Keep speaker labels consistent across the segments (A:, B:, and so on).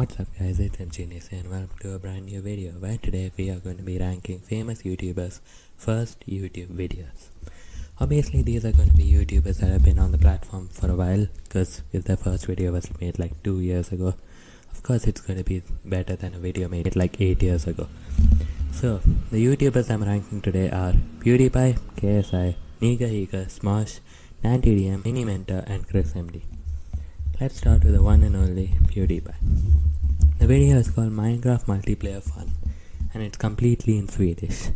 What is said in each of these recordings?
A: What's up guys, it's MGenius and welcome to a brand new video where today we are going to be ranking famous YouTubers' first YouTube videos. Obviously these are going to be YouTubers that have been on the platform for a while because if their first video was made like 2 years ago, of course it's going to be better than a video made like 8 years ago. So, the YouTubers I'm ranking today are PewDiePie, KSI, Niga Higa, Smosh, DanTDM, Mini Mentor and Chris MD. Let's start with the one and only PewDiePie. The video is called Minecraft Multiplayer Fun and it's completely in Swedish,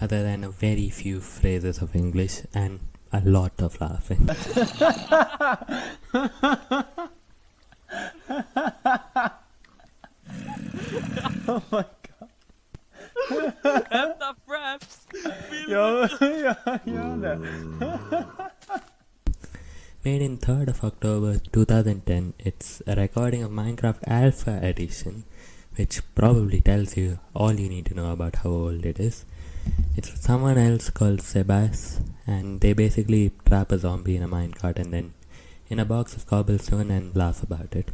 A: other than a very few phrases of English and a lot of laughing.
B: Oh my god.
C: Hämta fraps!
B: Ja, ja, gör det.
A: Made in 3rd of October 2010, it's a recording of Minecraft Alpha Edition, which probably tells you all you need to know about how old it is. It's someone else called Sebas, and they basically trap a zombie in a minecart and then in a box of cobblestone and laugh about it.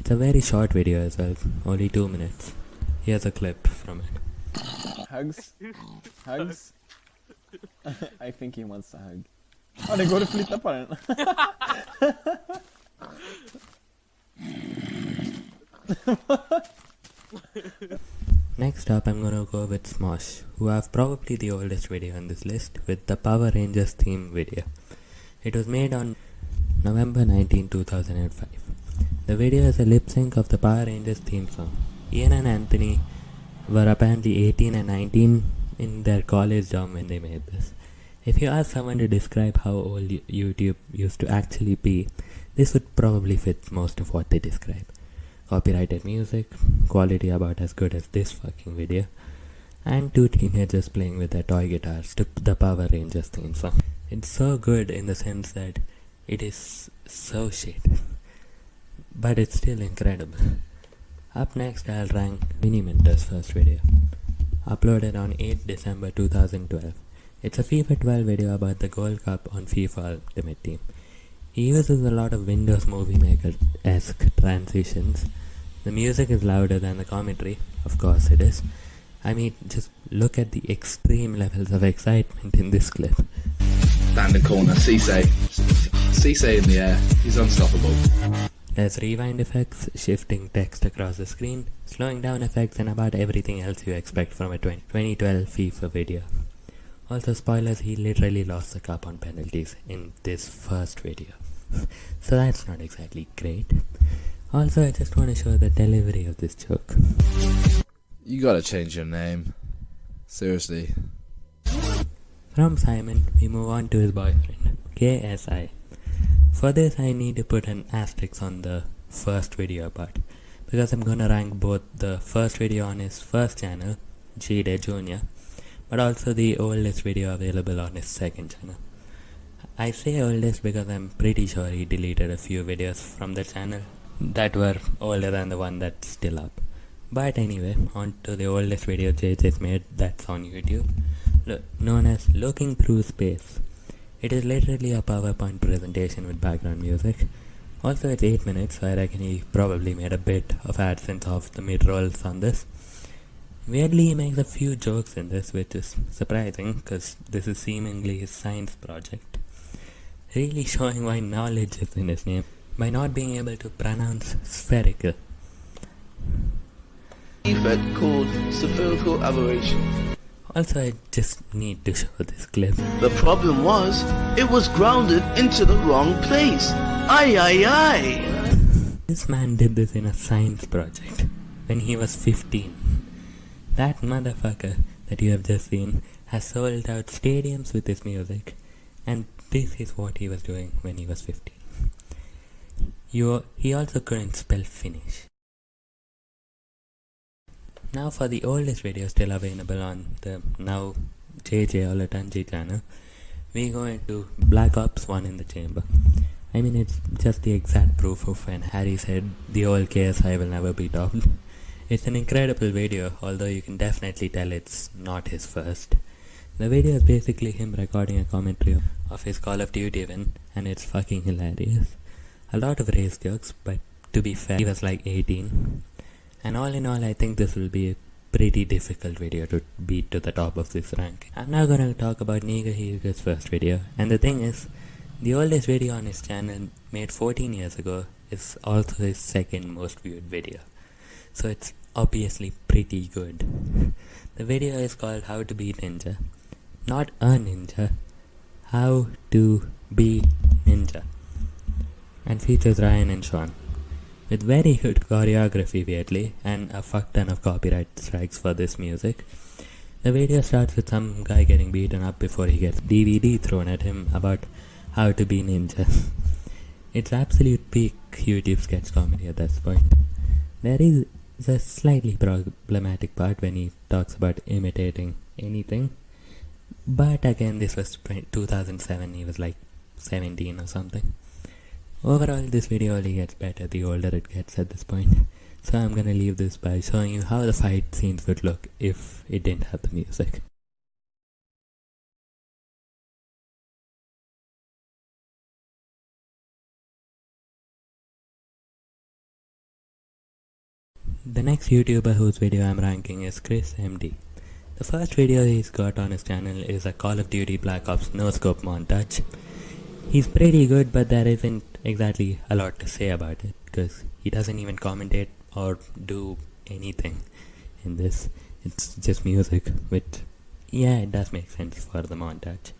A: It's a very short video as well, only 2 minutes. Here's a clip from it.
B: Hugs. Hugs. I think he wants a hug. Ja, det går att flytta på den.
A: Next up, I'm gonna go with Smosh, who have probably the oldest video on this list with the Power Rangers theme video. It was made on November 19, 2005. The video is a lip sync of the Power Rangers theme song. Ian and Anthony were apparently 18 and 19 in their college dorm when they made this. If you ask someone to describe how old YouTube used to actually be, this would probably fit most of what they describe. Copyrighted music, quality about as good as this fucking video, and two teenagers playing with their toy guitars to the Power Rangers theme song. It's so good in the sense that it is so shit, but it's still incredible. Up next, I'll rank Miniminter's first video, uploaded on 8 December 2012. It's a FIFA 12 video about the Gold Cup on FIFA Ultimate Team. He uses a lot of Windows Movie Maker-esque transitions. The music is louder than the commentary, of course it is. I mean, just look at the extreme levels of excitement in this clip.
D: Stand in corner, Cisse. Cisse in the air. He's unstoppable.
A: There's rewind effects, shifting text across the screen, slowing down effects and about everything else you expect from a 2012 FIFA video. Also spoilers, he literally lost the cup on penalties in this first video. so that's not exactly great. Also, I just want to show the delivery of this joke.
D: You gotta change your name. Seriously.
A: From Simon, we move on to his boyfriend, KSI. For this, I need to put an asterisk on the first video part because I'm gonna rank both the first video on his first channel, Jide Jr., but also the oldest video available on his second channel. I say oldest because I'm pretty sure he deleted a few videos from the channel that were older than the one that's still up. But anyway, on to the oldest video JJ's made that's on YouTube, known as Looking Through Space. It is literally a PowerPoint presentation with background music. Also, it's 8 minutes, so I reckon he probably made a bit of AdSense off the mid rolls on this. Weirdly, he makes a few jokes in this, which is surprising because this is seemingly his science project. Really showing why knowledge is in his name by not being able to pronounce spherical.
E: defect called spherical aberration.
A: Also, I just need to show this clip.
E: The problem was, it was grounded into the wrong place. Aye, aye, aye.
A: This man did this in a science project when he was 15. That motherfucker that you have just seen has sold out stadiums with his music, and this is what he was doing when he was 15. You, he also couldn't spell finish. Now for the oldest video still available on the now JJ Olatunji channel, we go into Black Ops 1 in the chamber. I mean it's just the exact proof of when Harry said the old KSI will never be topped. It's an incredible video, although you can definitely tell it's not his first. The video is basically him recording a commentary of his Call of Duty win, and it's fucking hilarious. A lot of race jokes, but to be fair, he was like 18. And all in all, I think this will be a pretty difficult video to beat to the top of this rank. I'm now gonna talk about Niga Higa's first video, and the thing is, the oldest video on his channel, made 14 years ago, is also his second most viewed video. So it's obviously pretty good. The video is called How to Be Ninja. Not a ninja, How to Be Ninja. And features Ryan and Sean. With very good choreography, weirdly, and a fuck ton of copyright strikes for this music. The video starts with some guy getting beaten up before he gets DVD thrown at him about how to be ninja. it's absolute peak YouTube sketch comedy at this point. There is a slightly problematic part when he talks about imitating anything. But again, this was 2007, he was like 17 or something. Overall, this video only gets better the older it gets at this point. So I'm gonna leave this by showing you how the fight scenes would look if it didn't have the music. The next YouTuber whose video I'm ranking is Chris MD. The first video he's got on his channel is a Call of Duty Black Ops no scope montage. He's pretty good but there isn't exactly a lot to say about it because he doesn't even commentate or do anything in this. It's just music, which, yeah, it does make sense for the montage.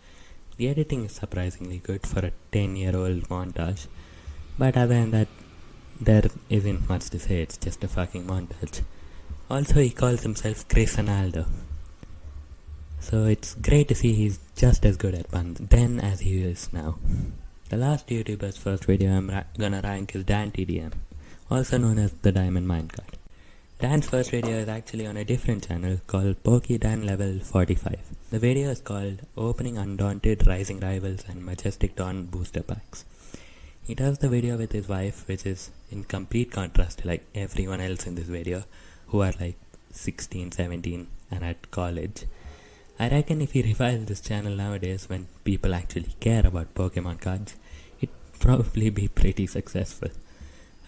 A: The editing is surprisingly good for a 10 year old montage, but other than that, there isn't much to say, it's just a fucking montage. Also, he calls himself Chris Ronaldo. So it's great to see he's just as good at puns then as he is now. The last YouTuber's first video I'm ra gonna rank is Dan TDM, also known as the Diamond Minecart. Dan's first video is actually on a different channel called Pokey Dan Level 45. The video is called Opening Undaunted Rising Rivals and Majestic Dawn Booster Packs. He does the video with his wife, which is in complete contrast to like everyone else in this video, who are like 16, 17 and at college. I reckon if he revives this channel nowadays when people actually care about Pokemon cards, it'd probably be pretty successful.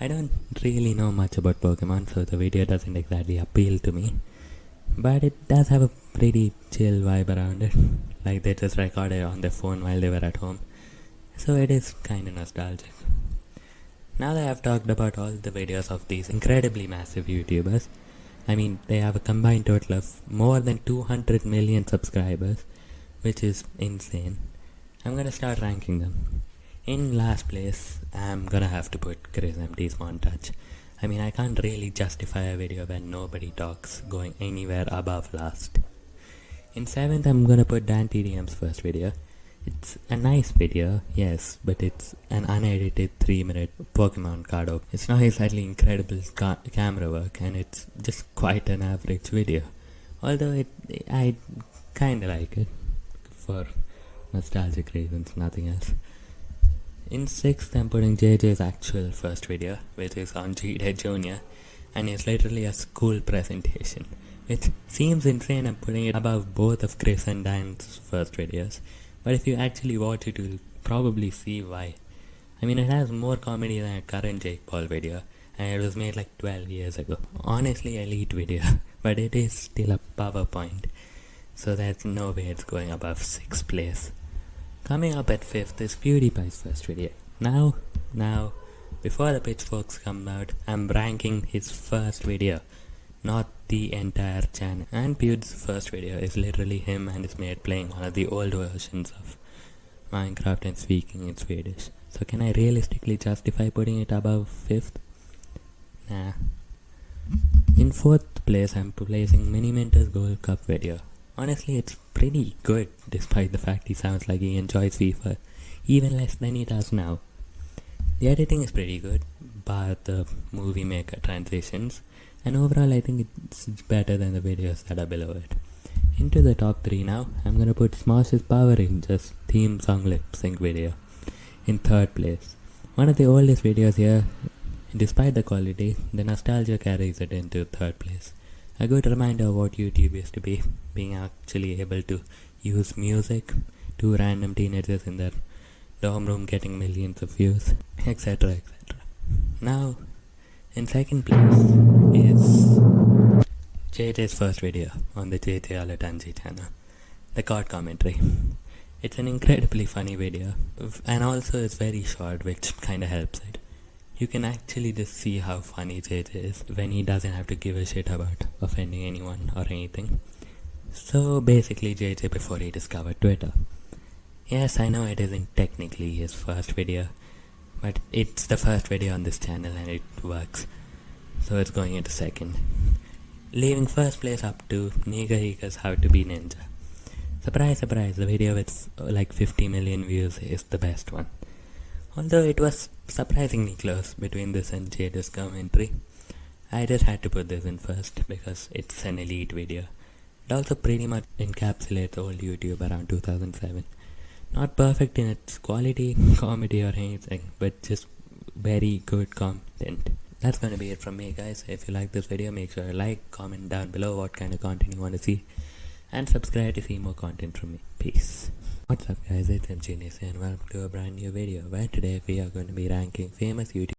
A: I don't really know much about Pokemon, so the video doesn't exactly appeal to me. But it does have a pretty chill vibe around it. Like they just recorded on their phone while they were at home. So it is kinda nostalgic. Now that I've talked about all the videos of these incredibly massive YouTubers, I mean, they have a combined total of more than 200 million subscribers, which is insane. I'm gonna start ranking them. In last place, I'm gonna have to put Chris MD's montage. I mean, I can't really justify a video where nobody talks going anywhere above last. In seventh, I'm gonna put Dan TDM's first video. It's a nice video, yes, but it's an unedited 3 minute Pokemon card open. It's not exactly incredible ca camera work and it's just quite an average video. Although it, I kinda like it for nostalgic reasons, nothing else. In 6th, I'm putting JJ's actual first video, which is on Jide Jr. and it's literally a school presentation. It seems insane I'm putting it above both of Chris and Dan's first videos. But if you actually watch it, you'll probably see why. I mean, it has more comedy than a current Jake Paul video, and it was made like 12 years ago. Honestly, elite video, but it is still a PowerPoint, so there's no way it's going above 6th place. Coming up at 5th is PewDiePie's first video. Now, now, before the pitchforks come out, I'm ranking his first video, not the entire channel. And Pewd's first video is literally him and his mate playing one of the old versions of Minecraft and speaking in Swedish. So can I realistically justify putting it above 5th? Nah. In 4th place I'm placing Miniminter's Gold Cup video. Honestly it's pretty good despite the fact he sounds like he enjoys FIFA even less than he does now. The editing is pretty good, but the movie maker transitions and overall I think it's better than the videos that are below it. Into the top 3 now, I'm gonna put Smosh's Power Rangers theme song lip sync video in third place. One of the oldest videos here, despite the quality, the nostalgia carries it into third place. A good reminder of what YouTube used to be, being actually able to use music, two random teenagers in their dorm room getting millions of views, etc. etc. Now, in second place is JJ's first video on the JJ Olatunji channel, the card commentary. It's an incredibly funny video, and also it's very short, which kinda helps it. You can actually just see how funny JJ is when he doesn't have to give a shit about offending anyone or anything. So basically, JJ before he discovered Twitter. Yes, I know it isn't technically his first video, but it's the first video on this channel and it works. So it's going into second. Leaving first place up to Niga Higa's How to Be Ninja. Surprise, surprise, the video with uh, like 50 million views is the best one. Although it was surprisingly close between this and Jada's commentary. I just had to put this in first because it's an elite video. It also pretty much encapsulates old YouTube around 2007. Not perfect in its quality, comedy or anything, but just very good content. That's gonna be it from me guys. If you like this video, make sure to like, comment down below what kind of content you want to see, and subscribe to see more content from me. Peace. What's up guys, it's MG and welcome to a brand new video where today we are going to be ranking famous YouTube